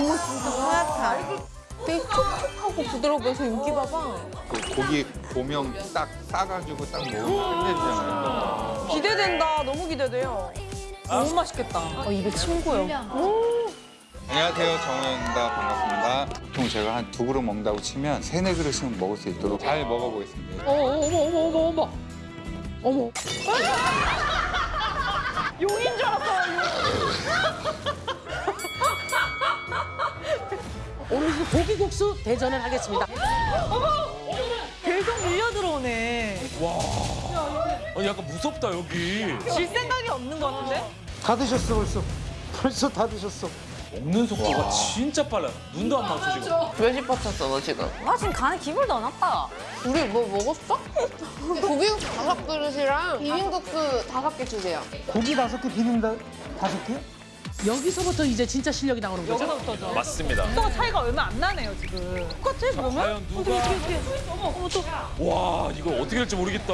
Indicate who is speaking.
Speaker 1: 국물 진짜 하얗다. 되게 촉촉하고 부드러워서 인기 봐봐.
Speaker 2: 그 고기 고명 딱 싸가지고 딱 먹으면 끝내주잖아요.
Speaker 1: 기대된다. 너무 기대돼요. 너무 맛있겠다. 어, 입에 침 고여.
Speaker 2: 안녕하세요 정우영입니다 반갑습니다. 보통 제가 한 두 그릇 먹는다고 치면 세네 그릇은 먹을 수 있도록 잘 먹어보겠습니다.
Speaker 1: 어머 어머 어머 어머 어머. 어머. 용인
Speaker 3: 오늘 고기국수 대전을 하겠습니다.
Speaker 1: 계속 밀려 들어오네.
Speaker 4: 아니 약간 무섭다 여기.
Speaker 1: 질 생각이 없는 거는데?
Speaker 5: 다 드셨어 벌써. 벌써 다 드셨어.
Speaker 4: 먹는 속도가 진짜 빨라. 눈도 안 맞춰 지금.
Speaker 1: 몇시 뻗쳤어 너 지금?
Speaker 6: 나 지금 간에 기분도 안 났다.
Speaker 1: 우리 뭐 먹었어? 고기국수 다섯 그릇이랑 비빔국수 다섯 개 주세요.
Speaker 5: 고기 다섯 개 비빔 다 다섯 개?
Speaker 3: 여기서부터 이제 진짜 실력이 나오는 거죠?
Speaker 1: 여기서부터죠.
Speaker 4: 맞습니다.
Speaker 1: 또 차이가 얼마 안 나네요 지금. 똑같아 그러면?
Speaker 4: 과연 누가?
Speaker 1: 어머 어머 또.
Speaker 4: 와 이거 어떻게 될지 모르겠다.